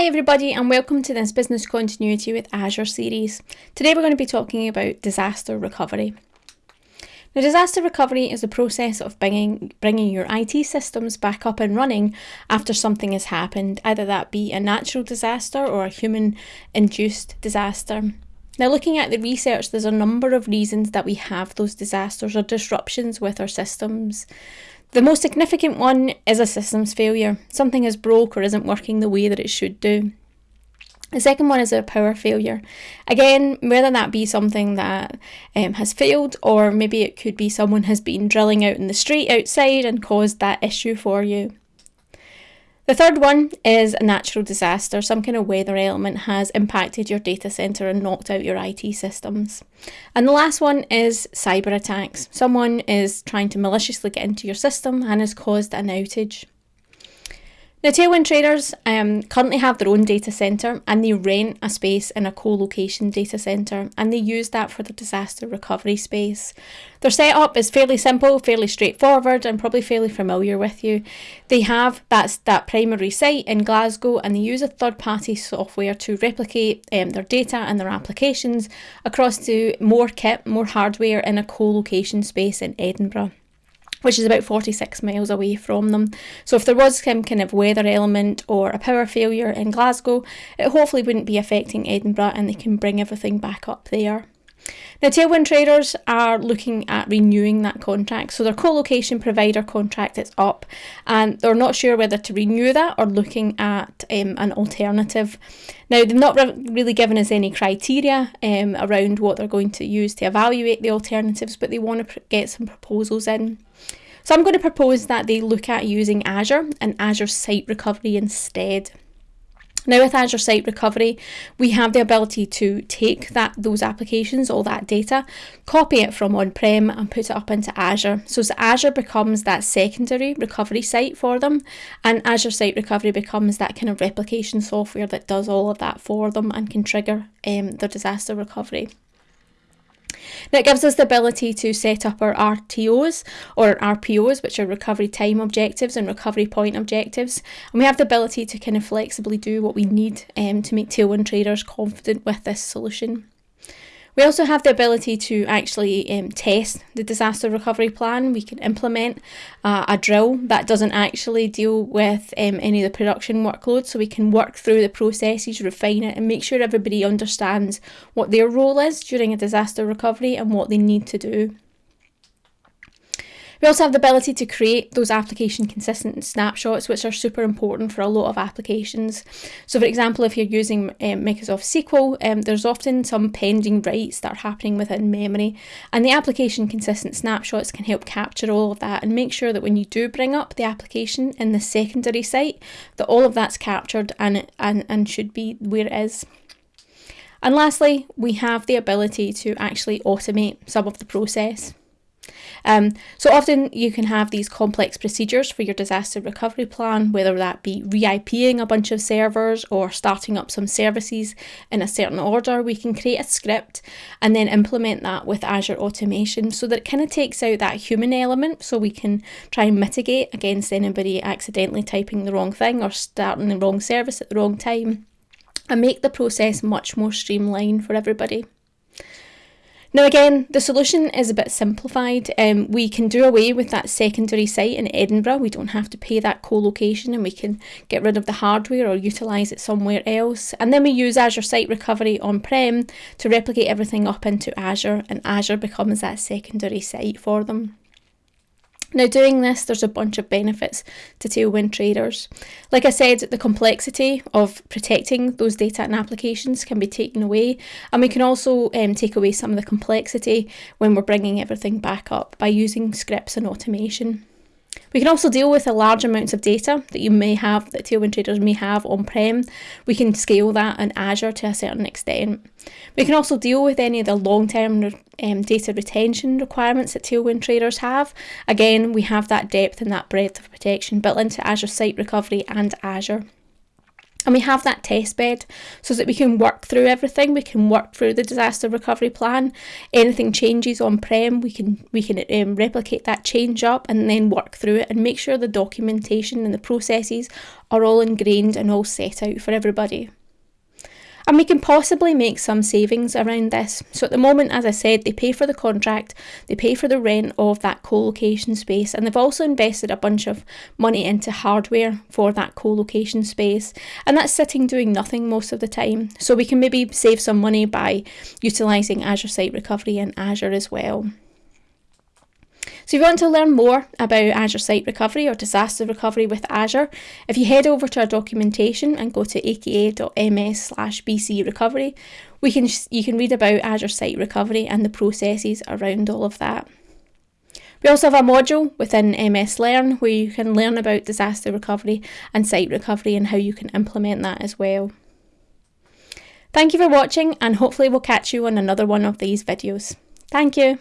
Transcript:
Hi everybody and welcome to this Business Continuity with Azure series. Today we're going to be talking about disaster recovery. Now disaster recovery is the process of bringing, bringing your IT systems back up and running after something has happened, either that be a natural disaster or a human induced disaster. Now looking at the research there's a number of reasons that we have those disasters or disruptions with our systems. The most significant one is a systems failure. Something is broke or isn't working the way that it should do. The second one is a power failure. Again, whether that be something that um, has failed or maybe it could be someone has been drilling out in the street outside and caused that issue for you. The third one is a natural disaster. Some kind of weather element has impacted your data center and knocked out your IT systems. And the last one is cyber attacks. Someone is trying to maliciously get into your system and has caused an outage. Now, Tailwind traders um, currently have their own data centre and they rent a space in a co location data centre and they use that for the disaster recovery space. Their setup is fairly simple, fairly straightforward, and probably fairly familiar with you. They have that's that primary site in Glasgow and they use a third party software to replicate um, their data and their applications across to more kit, more hardware in a co location space in Edinburgh which is about 46 miles away from them. So if there was some kind of weather element or a power failure in Glasgow, it hopefully wouldn't be affecting Edinburgh and they can bring everything back up there. Now, Tailwind traders are looking at renewing that contract. So, their co location provider contract is up and they're not sure whether to renew that or looking at um, an alternative. Now, they've not re- really given us any criteria um, around what they're going to use to evaluate the alternatives, but they want to get some proposals in. So, I'm going to propose that they look at using Azure and Azure Site Recovery instead. Now with Azure Site Recovery, we have the ability to take that those applications, all that data, copy it from on-prem and put it up into Azure. So Azure becomes that secondary recovery site for them and Azure Site Recovery becomes that kind of replication software that does all of that for them and can trigger um, their disaster recovery. It gives us the ability to set up our RTOs or RPOs, which are recovery time objectives and recovery point objectives. And we have the ability to kind of flexibly do what we need um, to make Tailwind traders confident with this solution. We also have the ability to actually um, test the disaster recovery plan. We can implement uh, a drill that doesn't actually deal with um, any of the production workload, so we can work through the processes, refine it, and make sure everybody understands what their role is during a disaster recovery and what they need to do. We also have the ability to create those application consistent snapshots, which are super important for a lot of applications. So, for example, if you're using um, Microsoft SQL, um, there's often some pending writes that are happening within memory, and the application consistent snapshots can help capture all of that and make sure that when you do bring up the application in the secondary site, that all of that's captured and, and, and should be where it is. And lastly, we have the ability to actually automate some of the process. Um, so often you can have these complex procedures for your disaster recovery plan, whether that be re-IPing a bunch of servers or starting up some services in a certain order. We can create a script and then implement that with Azure Automation so that it kind of takes out that human element so we can try and mitigate against anybody accidentally typing the wrong thing or starting the wrong service at the wrong time and make the process much more streamlined for everybody. Now, again, the solution is a bit simplified. Um, we can do away with that secondary site in Edinburgh. We don't have to pay that co location and we can get rid of the hardware or utilise it somewhere else. And then we use Azure Site Recovery on prem to replicate everything up into Azure, and Azure becomes that secondary site for them. Now, doing this, there's a bunch of benefits to Tailwind traders. Like I said, the complexity of protecting those data and applications can be taken away, and we can also um, take away some of the complexity when we're bringing everything back up by using scripts and automation. We can also deal with the large amounts of data that you may have, that Tailwind traders may have on prem. We can scale that in Azure to a certain extent. We can also deal with any of the long term um, data retention requirements that Tailwind traders have. Again, we have that depth and that breadth of protection built into Azure Site Recovery and Azure. And we have that test bed so that we can work through everything. We can work through the disaster recovery plan. Anything changes on prem we can we can um, replicate that change up and then work through it and make sure the documentation and the processes are all ingrained and all set out for everybody and we can possibly make some savings around this. So at the moment, as I said, they pay for the contract, they pay for the rent of that co-location space, and they've also invested a bunch of money into hardware for that co-location space, and that's sitting doing nothing most of the time. So we can maybe save some money by utilising Azure Site Recovery and Azure as well. So if you want to learn more about Azure Site Recovery or disaster recovery with Azure, if you head over to our documentation and go to aka.ms slash we can, you can read about Azure Site Recovery and the processes around all of that. We also have a module within MS Learn where you can learn about disaster recovery and site recovery and how you can implement that as well. Thank you for watching and hopefully we'll catch you on another one of these videos. Thank you.